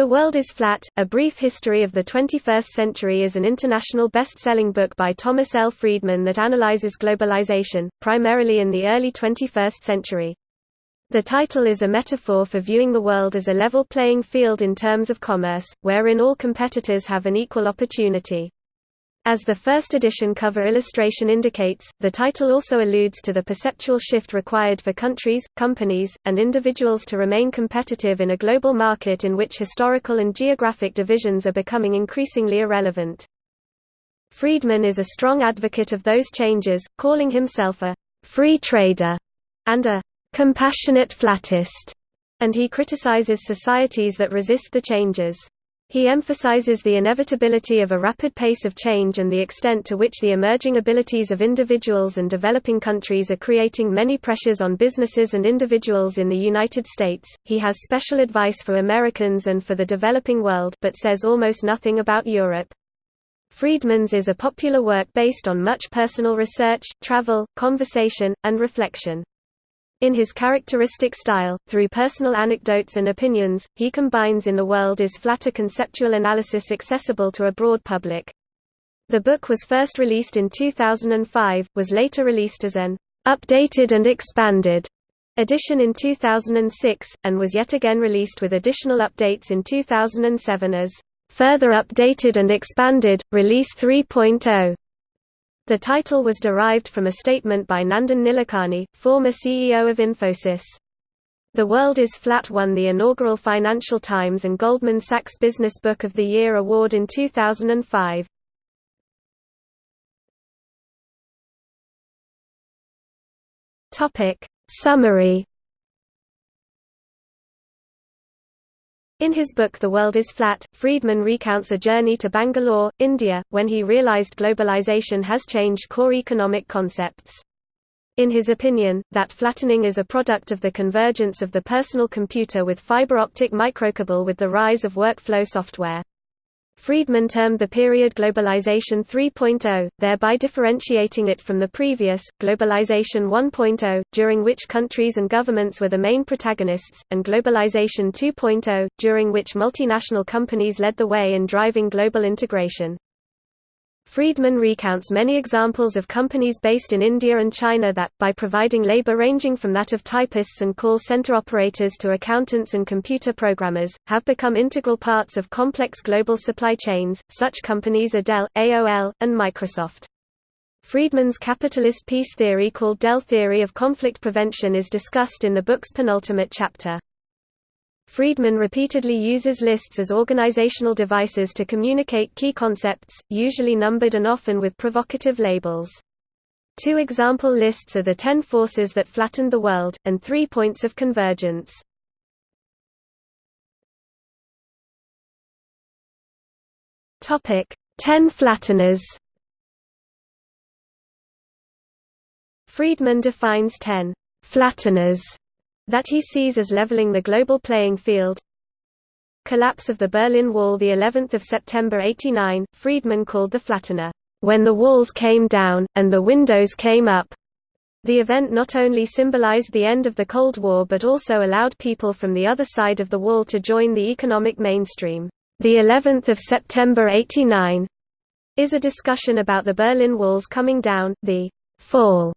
The World is Flat, A Brief History of the 21st Century is an international best-selling book by Thomas L. Friedman that analyzes globalization, primarily in the early 21st century. The title is a metaphor for viewing the world as a level playing field in terms of commerce, wherein all competitors have an equal opportunity. As the first edition cover illustration indicates, the title also alludes to the perceptual shift required for countries, companies, and individuals to remain competitive in a global market in which historical and geographic divisions are becoming increasingly irrelevant. Friedman is a strong advocate of those changes, calling himself a free trader and a compassionate flattist, and he criticizes societies that resist the changes. He emphasizes the inevitability of a rapid pace of change and the extent to which the emerging abilities of individuals and developing countries are creating many pressures on businesses and individuals in the United States. He has special advice for Americans and for the developing world but says almost nothing about Europe. Friedman's is a popular work based on much personal research, travel, conversation, and reflection. In his characteristic style, through personal anecdotes and opinions, he combines in the world is flatter conceptual analysis accessible to a broad public. The book was first released in 2005, was later released as an updated and expanded edition in 2006, and was yet again released with additional updates in 2007 as further updated and expanded, release 3.0. The title was derived from a statement by Nandan Nilekani, former CEO of Infosys. The World is Flat won the inaugural Financial Times and Goldman Sachs Business Book of the Year award in 2005. Topic Summary In his book The World is Flat, Friedman recounts a journey to Bangalore, India, when he realized globalization has changed core economic concepts. In his opinion, that flattening is a product of the convergence of the personal computer with fiber optic microcable with the rise of workflow software. Friedman termed the period Globalization 3.0, thereby differentiating it from the previous, Globalization 1.0, during which countries and governments were the main protagonists, and Globalization 2.0, during which multinational companies led the way in driving global integration. Friedman recounts many examples of companies based in India and China that, by providing labor ranging from that of typists and call center operators to accountants and computer programmers, have become integral parts of complex global supply chains. Such companies are Dell, AOL, and Microsoft. Friedman's capitalist peace theory called Dell theory of conflict prevention is discussed in the book's penultimate chapter. Friedman repeatedly uses lists as organizational devices to communicate key concepts, usually numbered and often with provocative labels. Two example lists are the Ten Forces That Flattened the World, and Three Points of Convergence. Ten Flatteners Friedman defines ten flatteners that he sees as leveling the global playing field. Collapse of the Berlin Wall the 11th of September 89, Friedman called the flattener, "...when the walls came down, and the windows came up." The event not only symbolized the end of the Cold War but also allowed people from the other side of the wall to join the economic mainstream. The 11th of September 89 is a discussion about the Berlin Wall's coming down, the fall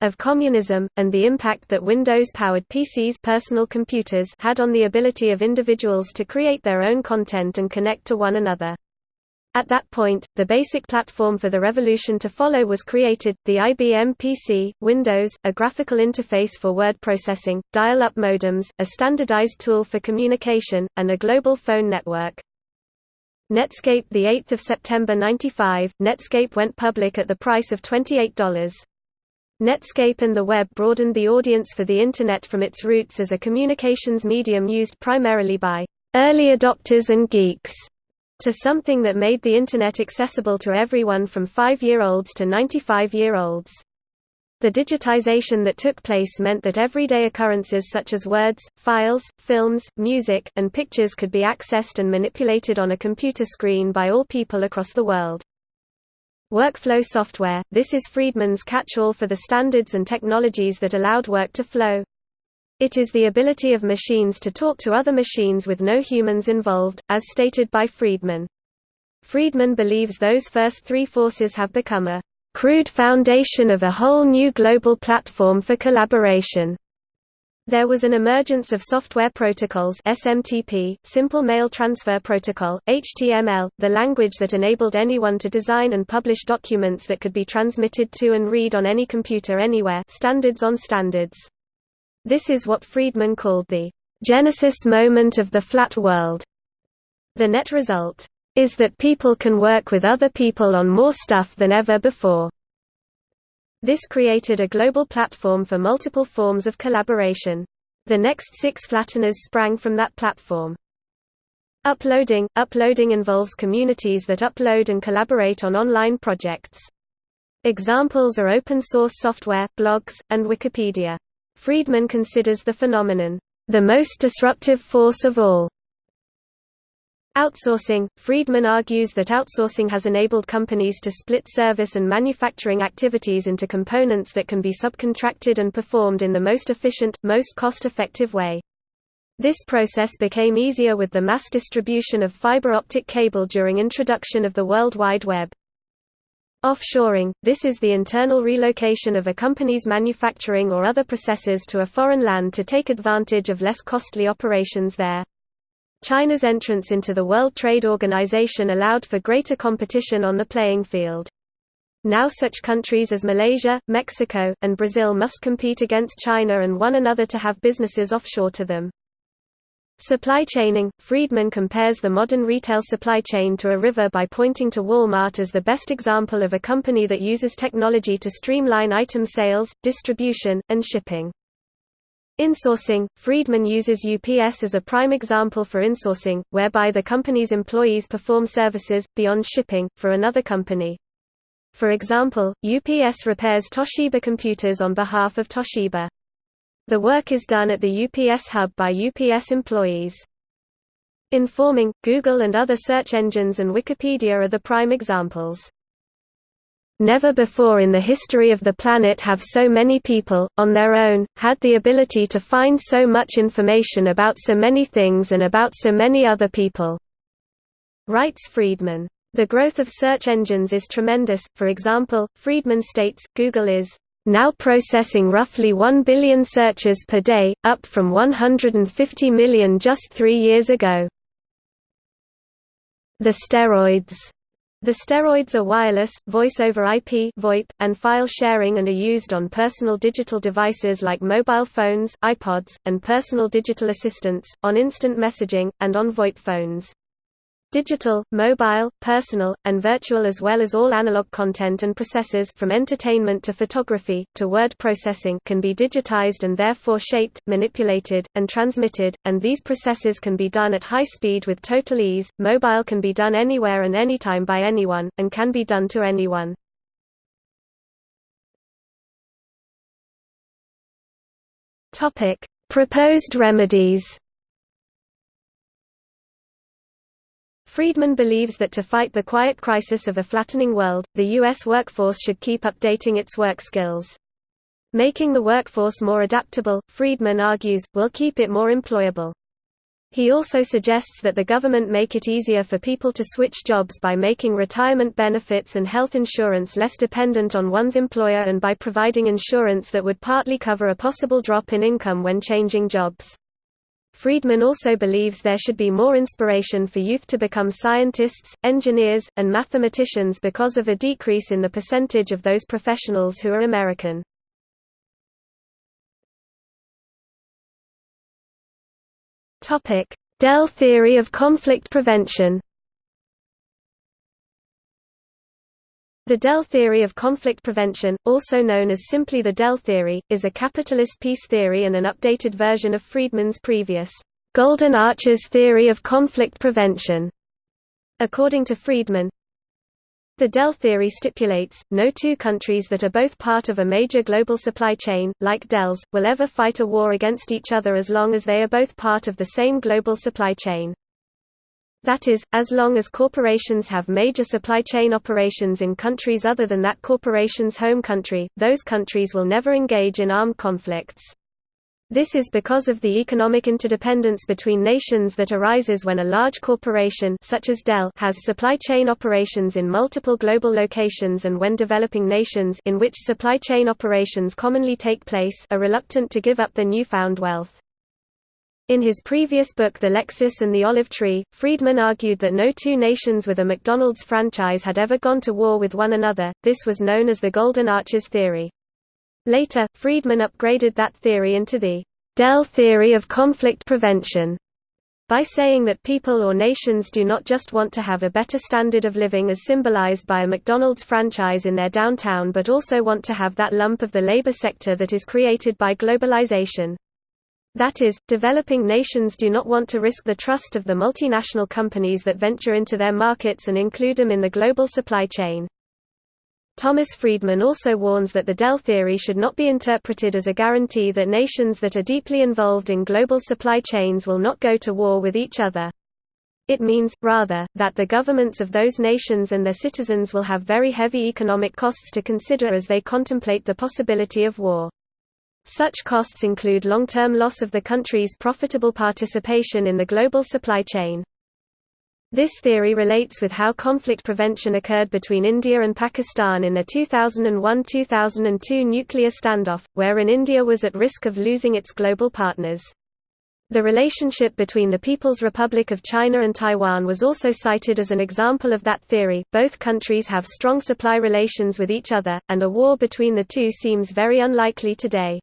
of communism, and the impact that Windows-powered PCs personal computers had on the ability of individuals to create their own content and connect to one another. At that point, the basic platform for the revolution to follow was created, the IBM PC, Windows, a graphical interface for word processing, dial-up modems, a standardized tool for communication, and a global phone network. Netscape 8 September 95, Netscape went public at the price of $28. Netscape and the web broadened the audience for the Internet from its roots as a communications medium used primarily by early adopters and geeks to something that made the Internet accessible to everyone from 5-year-olds to 95-year-olds. The digitization that took place meant that everyday occurrences such as words, files, films, music, and pictures could be accessed and manipulated on a computer screen by all people across the world. Workflow software – This is Friedman's catch-all for the standards and technologies that allowed work to flow. It is the ability of machines to talk to other machines with no humans involved, as stated by Friedman. Friedman believes those first three forces have become a crude foundation of a whole new global platform for collaboration. There was an emergence of software protocols SMTP, Simple Mail Transfer Protocol, HTML, the language that enabled anyone to design and publish documents that could be transmitted to and read on any computer anywhere standards on standards. This is what Friedman called the genesis moment of the flat world. The net result is that people can work with other people on more stuff than ever before. This created a global platform for multiple forms of collaboration. The next six flatteners sprang from that platform. Uploading – Uploading involves communities that upload and collaborate on online projects. Examples are open-source software, blogs, and Wikipedia. Friedman considers the phenomenon, "...the most disruptive force of all." Outsourcing – Friedman argues that outsourcing has enabled companies to split service and manufacturing activities into components that can be subcontracted and performed in the most efficient, most cost-effective way. This process became easier with the mass distribution of fiber optic cable during introduction of the World Wide Web. Offshoring – This is the internal relocation of a company's manufacturing or other processes to a foreign land to take advantage of less costly operations there. China's entrance into the World Trade Organization allowed for greater competition on the playing field. Now such countries as Malaysia, Mexico, and Brazil must compete against China and one another to have businesses offshore to them. Supply chaining – Friedman compares the modern retail supply chain to a river by pointing to Walmart as the best example of a company that uses technology to streamline item sales, distribution, and shipping. Insourcing – Friedman uses UPS as a prime example for insourcing, whereby the company's employees perform services, beyond shipping, for another company. For example, UPS repairs Toshiba computers on behalf of Toshiba. The work is done at the UPS hub by UPS employees. Informing – Google and other search engines and Wikipedia are the prime examples. Never before in the history of the planet have so many people, on their own, had the ability to find so much information about so many things and about so many other people." Writes Friedman. The growth of search engines is tremendous, for example, Friedman states, Google is now processing roughly 1 billion searches per day, up from 150 million just three years ago. The steroids the steroids are wireless, voice over IP (VoIP), and file sharing and are used on personal digital devices like mobile phones, iPods, and personal digital assistants, on instant messaging, and on VoIP phones. Digital, mobile, personal, and virtual as well as all analog content and processes from entertainment to photography, to word processing can be digitized and therefore shaped, manipulated, and transmitted, and these processes can be done at high speed with total ease. Mobile can be done anywhere and anytime by anyone, and can be done to anyone. Proposed remedies Friedman believes that to fight the quiet crisis of a flattening world, the U.S. workforce should keep updating its work skills. Making the workforce more adaptable, Friedman argues, will keep it more employable. He also suggests that the government make it easier for people to switch jobs by making retirement benefits and health insurance less dependent on one's employer and by providing insurance that would partly cover a possible drop in income when changing jobs. Friedman also believes there should be more inspiration for youth to become scientists, engineers, and mathematicians because of a decrease in the percentage of those professionals who are American. Dell theory of conflict prevention The Dell theory of conflict prevention, also known as simply the Dell theory, is a capitalist peace theory and an updated version of Friedman's previous Golden Arches theory of conflict prevention. According to Friedman, the Dell theory stipulates, no two countries that are both part of a major global supply chain, like Dell's, will ever fight a war against each other as long as they are both part of the same global supply chain. That is, as long as corporations have major supply chain operations in countries other than that corporation's home country, those countries will never engage in armed conflicts. This is because of the economic interdependence between nations that arises when a large corporation such as Dell has supply chain operations in multiple global locations and when developing nations in which supply chain operations commonly take place are reluctant to give up their newfound wealth. In his previous book The Lexus and the Olive Tree, Friedman argued that no two nations with a McDonald's franchise had ever gone to war with one another, this was known as the Golden Arches theory. Later, Friedman upgraded that theory into the Dell theory of conflict prevention by saying that people or nations do not just want to have a better standard of living as symbolized by a McDonald's franchise in their downtown but also want to have that lump of the labor sector that is created by globalization. That is, developing nations do not want to risk the trust of the multinational companies that venture into their markets and include them in the global supply chain. Thomas Friedman also warns that the Dell theory should not be interpreted as a guarantee that nations that are deeply involved in global supply chains will not go to war with each other. It means, rather, that the governments of those nations and their citizens will have very heavy economic costs to consider as they contemplate the possibility of war. Such costs include long-term loss of the country's profitable participation in the global supply chain. This theory relates with how conflict prevention occurred between India and Pakistan in the 2001–2002 nuclear standoff, wherein India was at risk of losing its global partners. The relationship between the People's Republic of China and Taiwan was also cited as an example of that theory. Both countries have strong supply relations with each other, and a war between the two seems very unlikely today.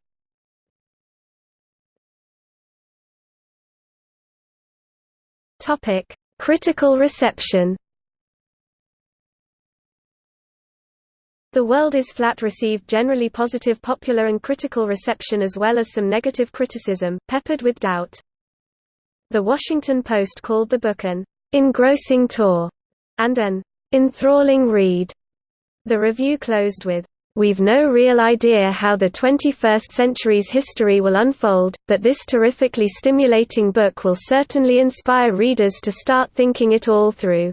Topic: Critical reception The World is Flat received generally positive popular and critical reception as well as some negative criticism, peppered with doubt. The Washington Post called the book an engrossing tour and an enthralling read. The review closed with, We've no real idea how the 21st century's history will unfold, but this terrifically stimulating book will certainly inspire readers to start thinking it all through.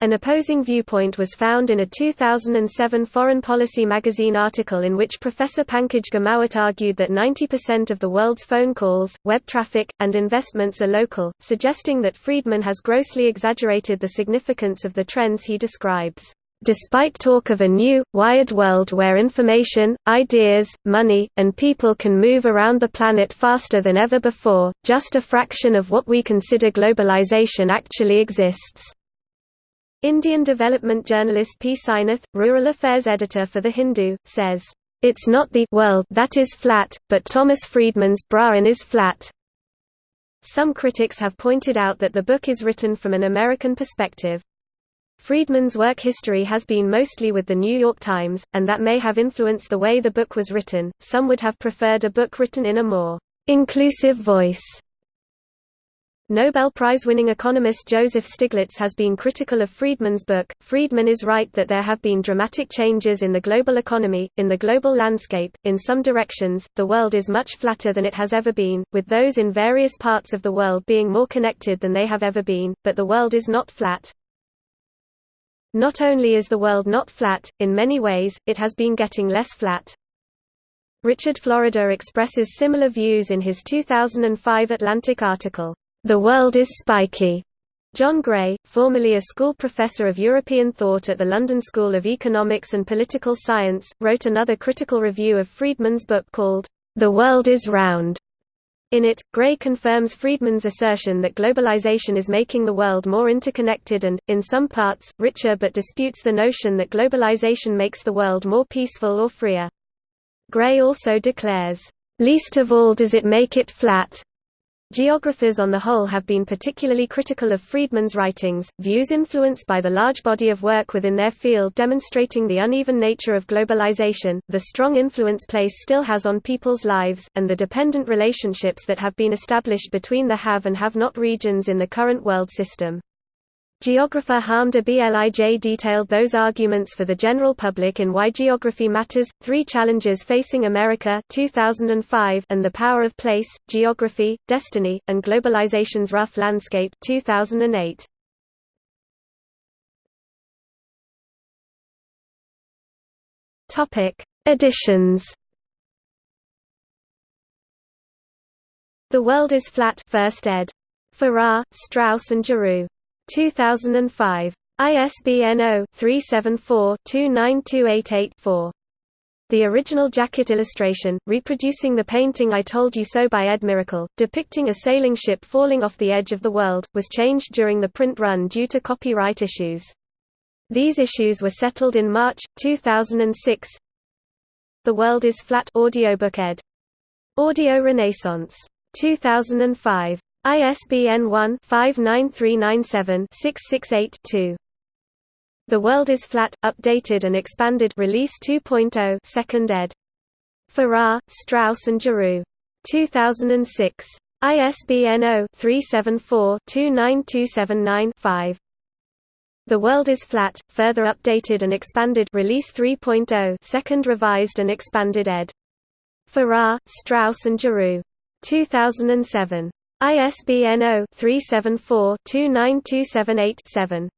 An opposing viewpoint was found in a 2007 Foreign Policy magazine article in which Professor Pankaj Ghemawat argued that 90% of the world's phone calls, web traffic, and investments are local, suggesting that Friedman has grossly exaggerated the significance of the trends he describes. Despite talk of a new, wired world where information, ideas, money, and people can move around the planet faster than ever before, just a fraction of what we consider globalization actually exists. Indian development journalist P. Sainath, rural affairs editor for The Hindu, says, It's not the world that is flat, but Thomas Friedman's brain is flat. Some critics have pointed out that the book is written from an American perspective. Friedman's work history has been mostly with The New York Times, and that may have influenced the way the book was written. Some would have preferred a book written in a more inclusive voice. Nobel Prize-winning economist Joseph Stiglitz has been critical of Friedman's book. Friedman is right that there have been dramatic changes in the global economy, in the global landscape. In some directions, the world is much flatter than it has ever been, with those in various parts of the world being more connected than they have ever been, but the world is not flat. Not only is the world not flat, in many ways, it has been getting less flat. Richard Florida expresses similar views in his 2005 Atlantic article, The World is Spiky. John Gray, formerly a school professor of European thought at the London School of Economics and Political Science, wrote another critical review of Friedman's book called, The World is Round. In it, Gray confirms Friedman's assertion that globalization is making the world more interconnected and, in some parts, richer but disputes the notion that globalization makes the world more peaceful or freer. Gray also declares, "...least of all does it make it flat." Geographers on the whole have been particularly critical of Friedman's writings, views influenced by the large body of work within their field demonstrating the uneven nature of globalization, the strong influence place still has on people's lives, and the dependent relationships that have been established between the have and have not regions in the current world system. Geographer Harm de Blij detailed those arguments for the general public in Why Geography Matters, Three Challenges Facing America 2005 and The Power of Place, Geography, Destiny, and Globalization's Rough Landscape 2008. Editions The World is Flat First ed. Farrar, Straus and Giroux. 2005. ISBN 0-374-29288-4. The original jacket illustration, reproducing the painting I Told You So by Ed Miracle, depicting a sailing ship falling off the edge of the world, was changed during the print run due to copyright issues. These issues were settled in March, 2006. The World is Flat audiobook ed. Audio Renaissance. 2005. ISBN 1-59397-668-2. The World is Flat, Updated and Expanded Release 2.0 Second ed. Farrar, Straus and Giroux. 2006. ISBN 0-374-29279-5. The World is Flat, Further Updated and Expanded Release 3.0 Second Revised and Expanded ed. Farrar, Straus and Giroux. 2007. ISBN 0-374-29278-7.